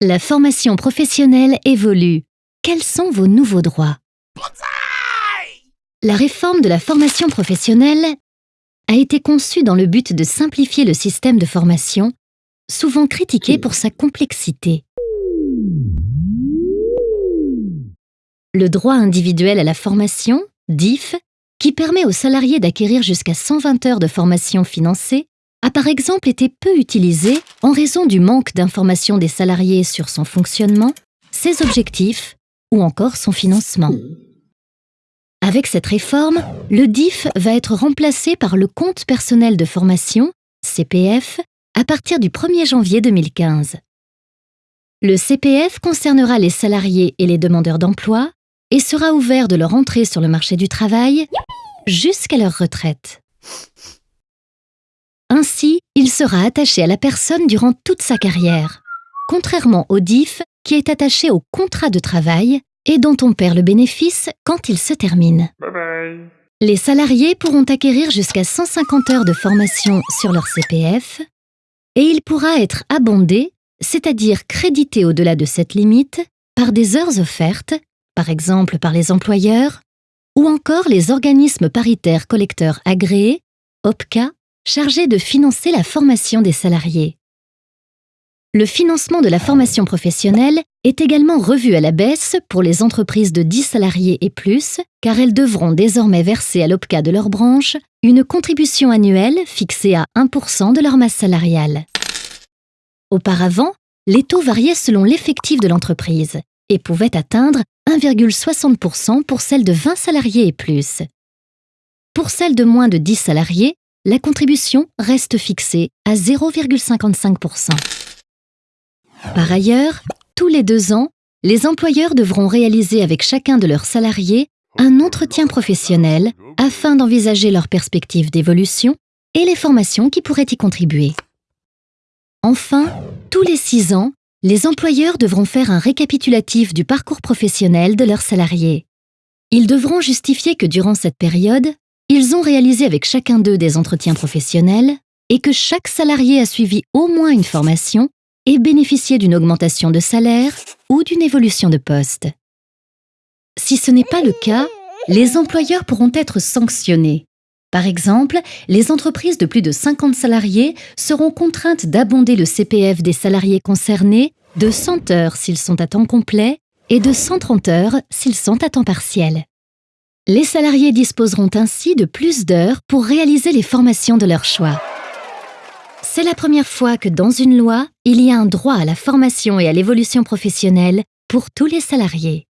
La formation professionnelle évolue. Quels sont vos nouveaux droits? La réforme de la formation professionnelle a été conçue dans le but de simplifier le système de formation, souvent critiqué pour sa complexité. Le droit individuel à la formation, DIF, qui permet aux salariés d'acquérir jusqu'à 120 heures de formation financée, a par exemple été peu utilisé en raison du manque d'informations des salariés sur son fonctionnement, ses objectifs ou encore son financement. Avec cette réforme, le DIF va être remplacé par le compte personnel de formation, CPF, à partir du 1er janvier 2015. Le CPF concernera les salariés et les demandeurs d'emploi et sera ouvert de leur entrée sur le marché du travail jusqu'à leur retraite. Ainsi, il sera attaché à la personne durant toute sa carrière, contrairement au DIF qui est attaché au contrat de travail et dont on perd le bénéfice quand il se termine. Les salariés pourront acquérir jusqu'à 150 heures de formation sur leur CPF et il pourra être abondé, c'est-à-dire crédité au-delà de cette limite, par des heures offertes, par exemple par les employeurs, ou encore les organismes paritaires collecteurs agréés, OPCA chargé de financer la formation des salariés. Le financement de la formation professionnelle est également revu à la baisse pour les entreprises de 10 salariés et plus, car elles devront désormais verser à l'OPCA de leur branche une contribution annuelle fixée à 1% de leur masse salariale. Auparavant, les taux variaient selon l'effectif de l'entreprise et pouvaient atteindre 1,60% pour celles de 20 salariés et plus. Pour celles de moins de 10 salariés, la contribution reste fixée à 0,55%. Par ailleurs, tous les deux ans, les employeurs devront réaliser avec chacun de leurs salariés un entretien professionnel afin d'envisager leurs perspectives d'évolution et les formations qui pourraient y contribuer. Enfin, tous les six ans, les employeurs devront faire un récapitulatif du parcours professionnel de leurs salariés. Ils devront justifier que durant cette période, ils ont réalisé avec chacun d'eux des entretiens professionnels et que chaque salarié a suivi au moins une formation et bénéficié d'une augmentation de salaire ou d'une évolution de poste. Si ce n'est pas le cas, les employeurs pourront être sanctionnés. Par exemple, les entreprises de plus de 50 salariés seront contraintes d'abonder le CPF des salariés concernés de 100 heures s'ils sont à temps complet et de 130 heures s'ils sont à temps partiel. Les salariés disposeront ainsi de plus d'heures pour réaliser les formations de leur choix. C'est la première fois que dans une loi, il y a un droit à la formation et à l'évolution professionnelle pour tous les salariés.